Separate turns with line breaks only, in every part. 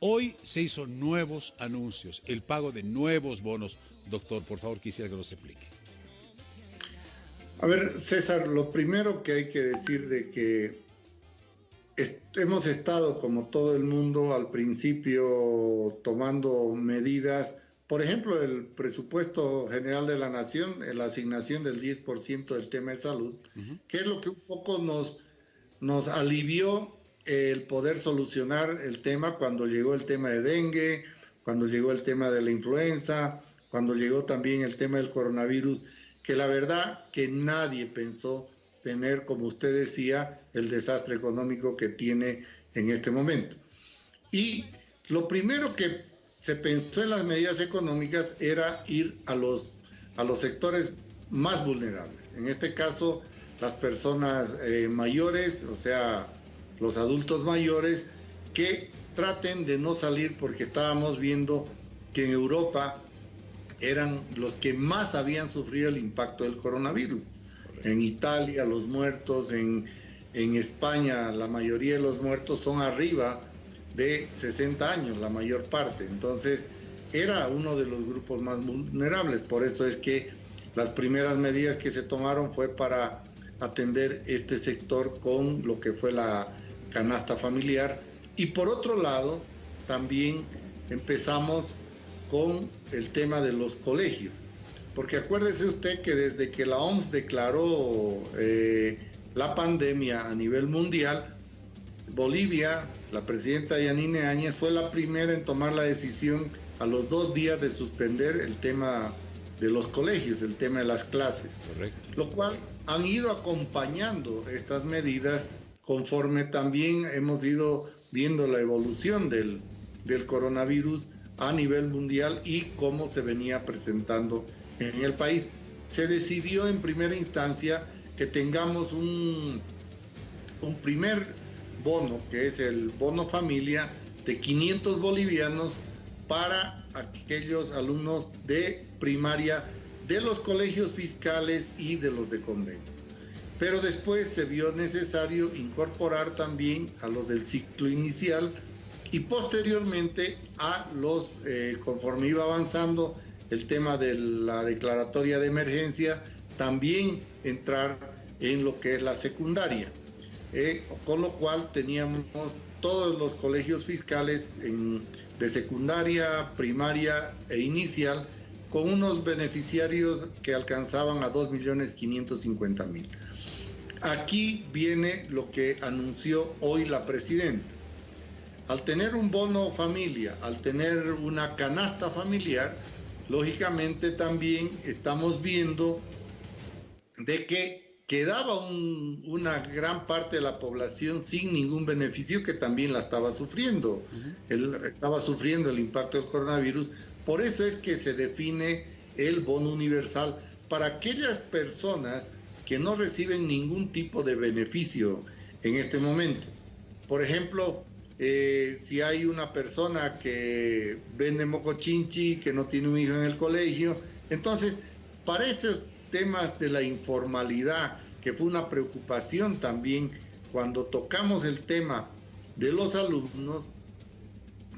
Hoy se hizo nuevos anuncios, el pago de nuevos bonos. Doctor, por favor, quisiera que nos explique.
A ver, César, lo primero que hay que decir de que hemos estado, como todo el mundo, al principio tomando medidas, por ejemplo, el presupuesto general de la nación, la asignación del 10% del tema de salud, que es lo que un poco nos, nos alivió el poder solucionar el tema cuando llegó el tema de dengue, cuando llegó el tema de la influenza, cuando llegó también el tema del coronavirus, que la verdad que nadie pensó tener, como usted decía, el desastre económico que tiene en este momento. Y lo primero que se pensó en las medidas económicas era ir a los, a los sectores más vulnerables. En este caso, las personas eh, mayores, o sea, los adultos mayores, que traten de no salir porque estábamos viendo que en Europa eran los que más habían sufrido el impacto del coronavirus. En Italia los muertos, en, en España la mayoría de los muertos son arriba de 60 años, la mayor parte. Entonces era uno de los grupos más vulnerables. Por eso es que las primeras medidas que se tomaron fue para atender este sector con lo que fue la canasta familiar. Y por otro lado, también empezamos con el tema de los colegios. Porque acuérdese usted que desde que la OMS declaró eh, la pandemia a nivel mundial, Bolivia, la presidenta Yanine Áñez, fue la primera en tomar la decisión a los dos días de suspender el tema de los colegios, el tema de las clases. Lo cual han ido acompañando estas medidas conforme también hemos ido viendo la evolución del, del coronavirus a nivel mundial y cómo se venía presentando en el país. Se decidió en primera instancia que tengamos un, un primer bono, que es el bono familia de 500 bolivianos para aquellos alumnos de primaria de los colegios fiscales y de los de convenio. Pero después se vio necesario incorporar también a los del ciclo inicial y posteriormente a los, eh, conforme iba avanzando el tema de la declaratoria de emergencia, también entrar en lo que es la secundaria. Eh, con lo cual teníamos todos los colegios fiscales de secundaria, primaria e inicial con unos beneficiarios que alcanzaban a 2.550.000. Aquí viene lo que anunció hoy la presidenta. Al tener un bono familia, al tener una canasta familiar, lógicamente también estamos viendo de que quedaba una gran parte de la población sin ningún beneficio que también la estaba sufriendo. estaba sufriendo el impacto del coronavirus. Por eso es que se define el bono universal para aquellas personas que no reciben ningún tipo de beneficio en este momento. Por ejemplo, eh, si hay una persona que vende mocochinchi, que no tiene un hijo en el colegio, entonces para esos temas de la informalidad, que fue una preocupación también cuando tocamos el tema de los alumnos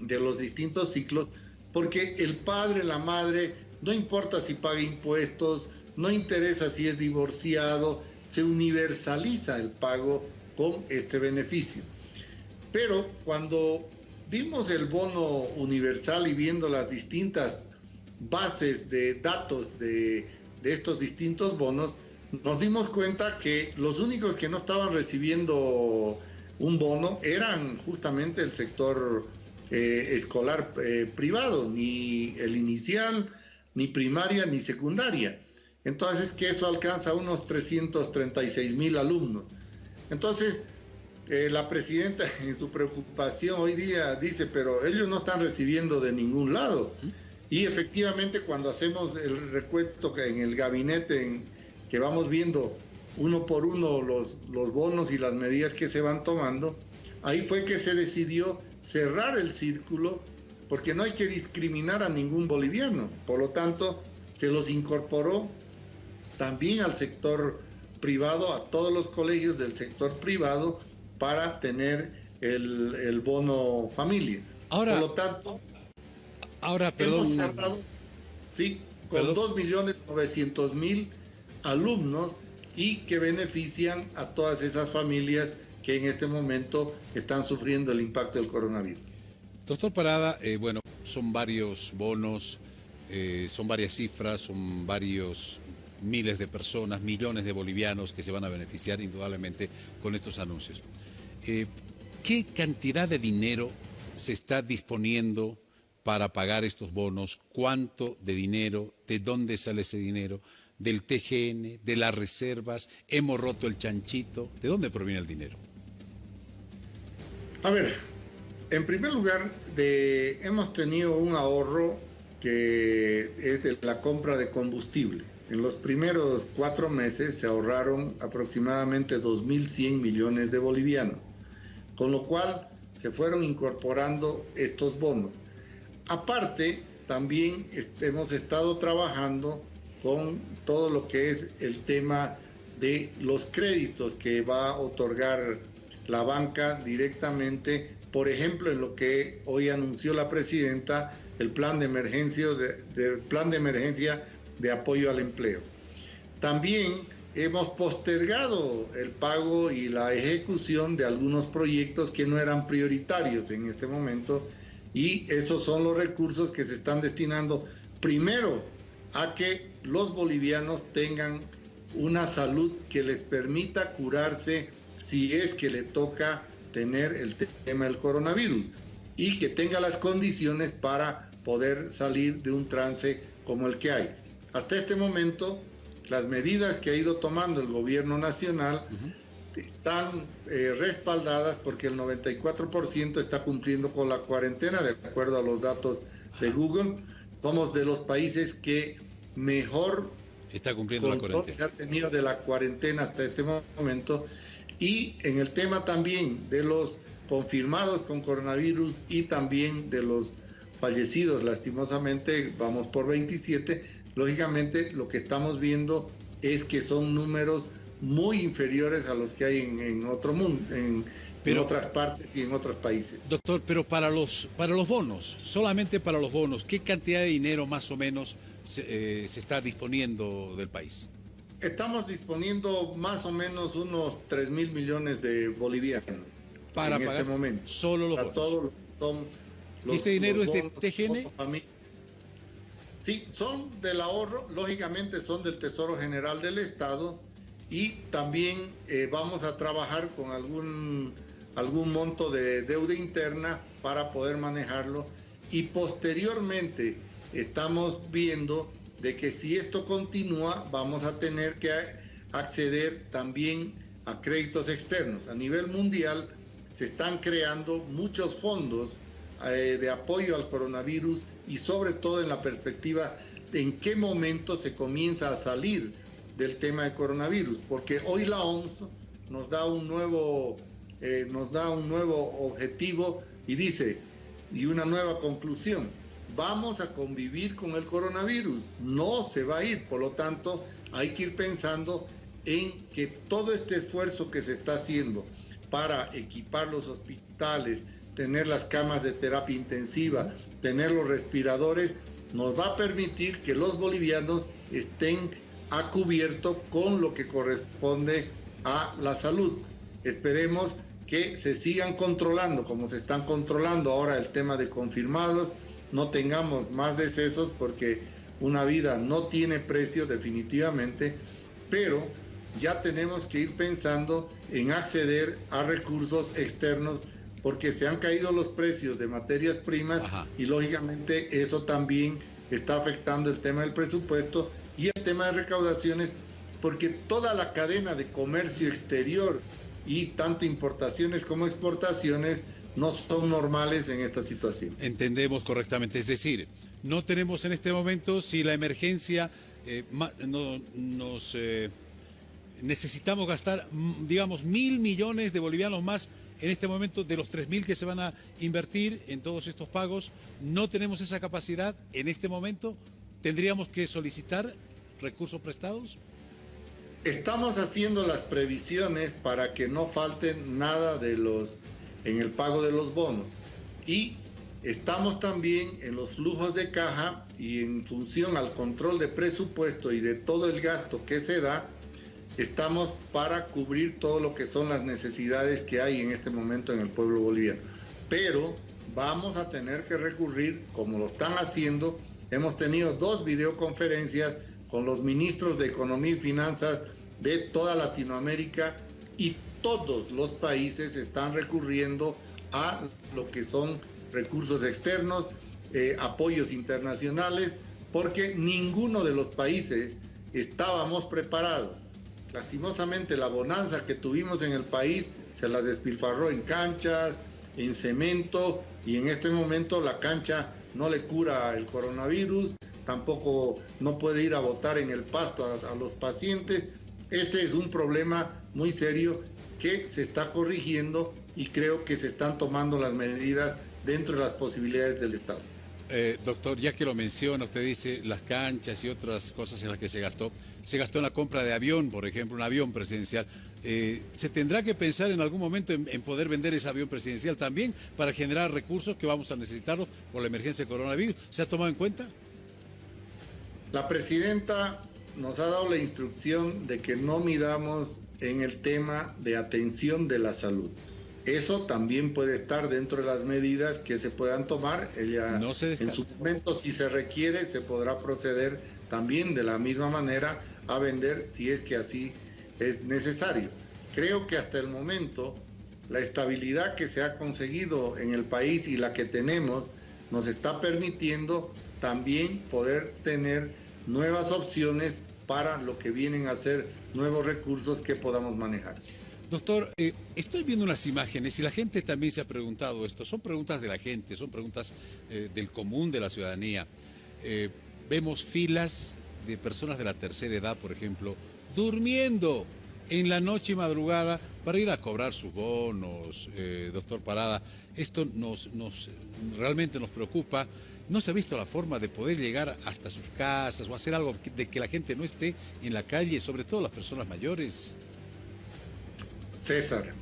de los distintos ciclos, porque el padre, la madre, no importa si paga impuestos, no interesa si es divorciado, se universaliza el pago con este beneficio. Pero cuando vimos el bono universal y viendo las distintas bases de datos de, estos distintos bonos, nos dimos cuenta que los únicos que no estaban recibiendo un bono eran justamente el sector eh, escolar eh, privado, ni el inicial, ni primaria, ni secundaria. Entonces, que eso alcanza unos 336 mil alumnos. Entonces, eh, la presidenta en su preocupación hoy día dice, pero ellos no están recibiendo de ningún lado. Y efectivamente cuando hacemos el recuento en el gabinete, en, que vamos viendo uno por uno los, los bonos y las medidas que se van tomando, ahí fue que se decidió cerrar el círculo porque no hay que discriminar a ningún boliviano. Por lo tanto, se los incorporó también al sector privado, a todos los colegios del sector privado, para tener el, bono familia. Ahora, Por lo tanto, ahora, perdón, hemos cerrado, sí, con 2.900.000 alumnos y que benefician a todas esas familias que en este momento están sufriendo el impacto del coronavirus.
Doctor Parada, eh, bueno, son varios bonos, eh, son varias cifras, son varios miles de personas, millones de bolivianos que se van a beneficiar indudablemente con estos anuncios. Eh, ¿Qué cantidad de dinero se está disponiendo para pagar estos bonos? ¿Cuánto de dinero? ¿De dónde sale ese dinero? ¿Del TGN? ¿De las reservas? ¿Hemos roto el chanchito? ¿De dónde proviene el dinero?
A ver, en primer lugar, hemos tenido un ahorro que es de la compra de combustible. En los primeros cuatro meses se ahorraron aproximadamente 2.100 millones de bolivianos, con lo cual se fueron incorporando estos bonos. Aparte, también hemos estado trabajando con todo lo que es el tema de los créditos que va a otorgar la banca directamente, por ejemplo, en lo que hoy anunció la presidenta, el plan de emergencia de, plan de emergencia de apoyo al empleo. También hemos postergado el pago y la ejecución de algunos proyectos que no eran prioritarios en este momento y esos son los recursos que se están destinando primero a que los bolivianos tengan una salud que les permita curarse si es que le toca tener el tema del coronavirus y que tenga las condiciones para poder salir de un trance como el que hay. Hasta este momento, las medidas que ha ido tomando el gobierno nacional están eh, respaldadas porque el 94% está cumpliendo con la cuarentena, de acuerdo a los datos de Google. Somos de los países que mejor
está cumpliendo la cuarentena.
se ha tenido de la cuarentena hasta este momento. Y en el tema también de los confirmados con coronavirus y también de los fallecidos, lastimosamente vamos por 27, lógicamente lo que estamos viendo es que son números muy inferiores a los que hay en, otro mundo, en, otras partes y en otros países.
Doctor, pero para los, para los bonos, solamente para los bonos, ¿qué cantidad de dinero más o menos se, eh, se está disponiendo del país?
Estamos disponiendo más o menos unos 3 mil millones de bolivianos
para en este momento. Solo los bonos. ¿Y este dinero es de TGN?
Sí, son del ahorro, lógicamente son del Tesoro General del Estado y también eh, vamos a trabajar con algún, algún monto de deuda interna para poder manejarlo y posteriormente estamos viendo de que si esto continúa vamos a tener que acceder también a créditos externos. A nivel mundial se están creando muchos fondos eh, de apoyo al coronavirus y sobre todo en la perspectiva de en qué momento se comienza a salir del tema del coronavirus, porque hoy la OMS nos da un nuevo, eh, nos da un nuevo objetivo y dice, y una nueva conclusión, vamos a convivir con el coronavirus, no se va a ir, por lo tanto hay que ir pensando en que todo este esfuerzo que se está haciendo para equipar los hospitales, tener las camas de terapia intensiva, tener los respiradores, nos va a permitir que los bolivianos estén a cubierto con lo que corresponde a la salud. Esperemos que se sigan controlando como se están controlando ahora el tema de confirmados, no tengamos más decesos porque una vida no tiene precio definitivamente, pero ya tenemos que ir pensando en acceder a recursos externos porque se han caído los precios de materias primas y lógicamente eso también está afectando el tema del presupuesto y el tema de recaudaciones, porque toda la cadena de comercio exterior y tanto importaciones como exportaciones no son normales en esta situación.
Entendemos correctamente, es decir, no tenemos en este momento si la emergencia eh, no, nos eh, necesitamos gastar, digamos, mil millones de bolivianos más en este momento de los tres mil que se van a invertir en todos estos pagos. No tenemos esa capacidad en este momento. Tendríamos que solicitar recursos prestados?
Estamos haciendo las previsiones para que no falten nada de los en el pago de los bonos y estamos también en los flujos de caja y en función al control de presupuesto y de todo el gasto que se da, estamos para cubrir todo lo que son las necesidades que hay en este momento en el pueblo boliviano. Pero vamos a tener que recurrir, como lo están haciendo, hemos tenido dos videoconferencias con los ministros de Economía y Finanzas de toda Latinoamérica y todos los países están recurriendo a lo que son recursos externos, eh, apoyos internacionales, porque ninguno de los países estábamos preparados. Lastimosamente la bonanza que tuvimos en el país se la despilfarró en canchas, en cemento y en este momento la cancha no le cura el coronavirus, tampoco no puede ir a votar en el pasto a, a los pacientes. Ese es un problema muy serio que se está corrigiendo y creo que se están tomando las medidas dentro de las posibilidades del Estado.
Eh, doctor, ya que lo menciona, usted dice las canchas y otras cosas en las que se gastó. Se gastó en la compra de avión, por ejemplo, un avión presidencial. Eh, ¿Se tendrá que pensar en algún momento en, poder vender ese avión presidencial también para generar recursos que vamos a necesitarlo por la emergencia de coronavirus? ¿Se ha tomado en cuenta?
La presidenta nos ha dado la instrucción de que no midamos en el tema de atención de la salud. Eso también puede estar dentro de las medidas que se puedan tomar. Ella, en su momento, si se requiere, se podrá proceder también de la misma manera a vender si es que así es necesario. Creo que hasta el momento la estabilidad que se ha conseguido en el país y la que tenemos nos está permitiendo también poder tener nuevas opciones para lo que vienen a ser nuevos recursos que podamos manejar.
Doctor, eh, estoy viendo unas imágenes y la gente también se ha preguntado esto. Son preguntas de la gente, son preguntas eh, del común de la ciudadanía. Eh, vemos filas de personas de la tercera edad, por ejemplo, durmiendo en la noche y madrugada para ir a cobrar sus bonos, doctor Parada. Esto nos, nos, realmente nos preocupa. ¿No se ha visto la forma de poder llegar hasta sus casas o hacer algo de que la gente no esté en la calle, sobre todo las personas mayores?
César,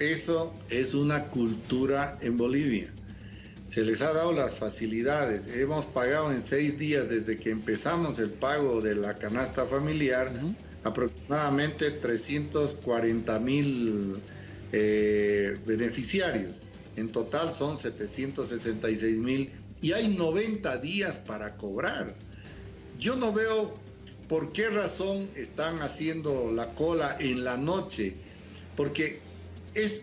eso es una cultura en Bolivia. Se les ha dado las facilidades. Hemos pagado en seis días desde que empezamos el pago de la canasta familiar aproximadamente 340 mil eh, beneficiarios. En total son 766 mil y hay 90 días para cobrar. Yo no veo por qué razón están haciendo la cola en la noche porque es,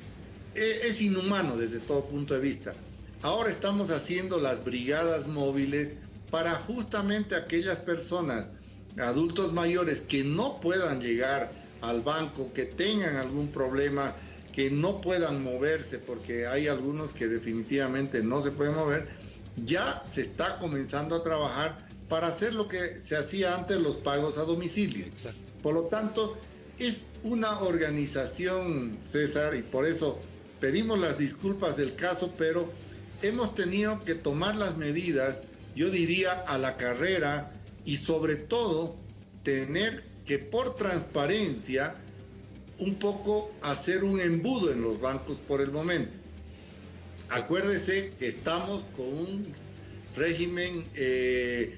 es, inhumano desde todo punto de vista. Ahora estamos haciendo las brigadas móviles para justamente aquellas personas, adultos mayores, que no puedan llegar al banco, que tengan algún problema, que no puedan moverse, porque hay algunos que definitivamente no se pueden mover, ya se está comenzando a trabajar para hacer lo que se hacía antes, los pagos a domicilio. Por lo tanto, es una organización, César, y por eso pedimos las disculpas del caso, pero hemos tenido que tomar las medidas, yo diría, a la carrera y sobre todo tener que por transparencia un poco hacer un embudo en los bancos por el momento. Acuérdese que estamos con un régimen eh,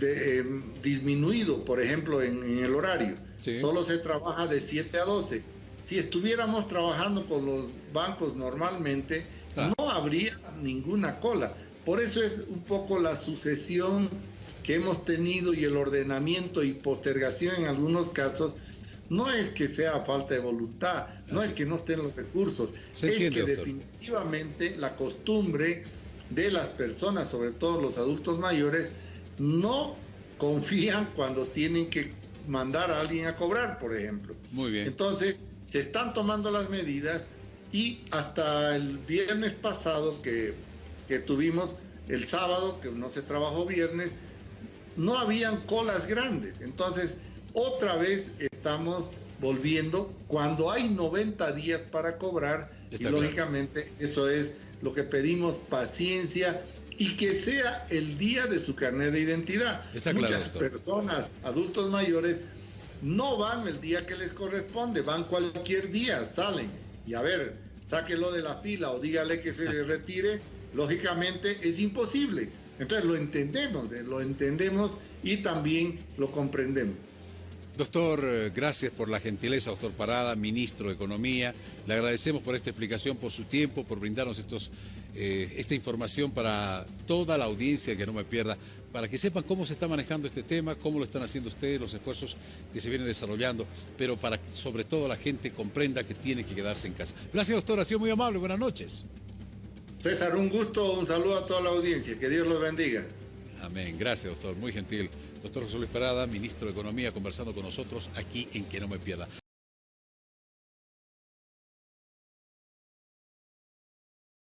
eh, disminuido, por ejemplo, en el horario. Solo se trabaja de 7 a 12. Si estuviéramos trabajando con los bancos normalmente, no habría ninguna cola. Por eso es un poco la sucesión que hemos tenido y el ordenamiento y postergación en algunos casos no es que sea falta de voluntad, no es que no estén los recursos, es que definitivamente la costumbre de las personas, sobre todo los adultos mayores, no confían cuando tienen que mandar a alguien a cobrar, por ejemplo.
Muy bien.
Entonces, se están tomando las medidas y hasta el viernes pasado que, que tuvimos, el sábado, que no se trabajó viernes, no habían colas grandes. Entonces, otra vez estamos volviendo cuando hay 90 días para cobrar y lógicamente eso es lo que pedimos, paciencia y que sea el día de su carnet de identidad. Muchas personas, adultos mayores, no van el día que les corresponde, van cualquier día, salen y a ver, sáquelo de la fila o dígale que se retire, lógicamente es imposible. Entonces lo entendemos, eh, lo entendemos y también lo comprendemos.
Doctor, eh, gracias por la gentileza, doctor Parada, ministro de Economía. Le agradecemos por esta explicación, por su tiempo, por brindarnos eh, esta información para toda la audiencia que no me pierda, para que sepan cómo se está manejando este tema, cómo lo están haciendo ustedes, los esfuerzos que se vienen desarrollando, pero para que sobre todo la gente comprenda que tiene que quedarse en casa. Gracias, doctor, ha sido muy amable. Buenas noches.
César, un gusto, un saludo a toda la audiencia. Que Dios los bendiga.
Amén. Gracias, doctor. Muy gentil. Doctor José Luis Parada, ministro de Economía, conversando con nosotros aquí en Que No Me Pierda.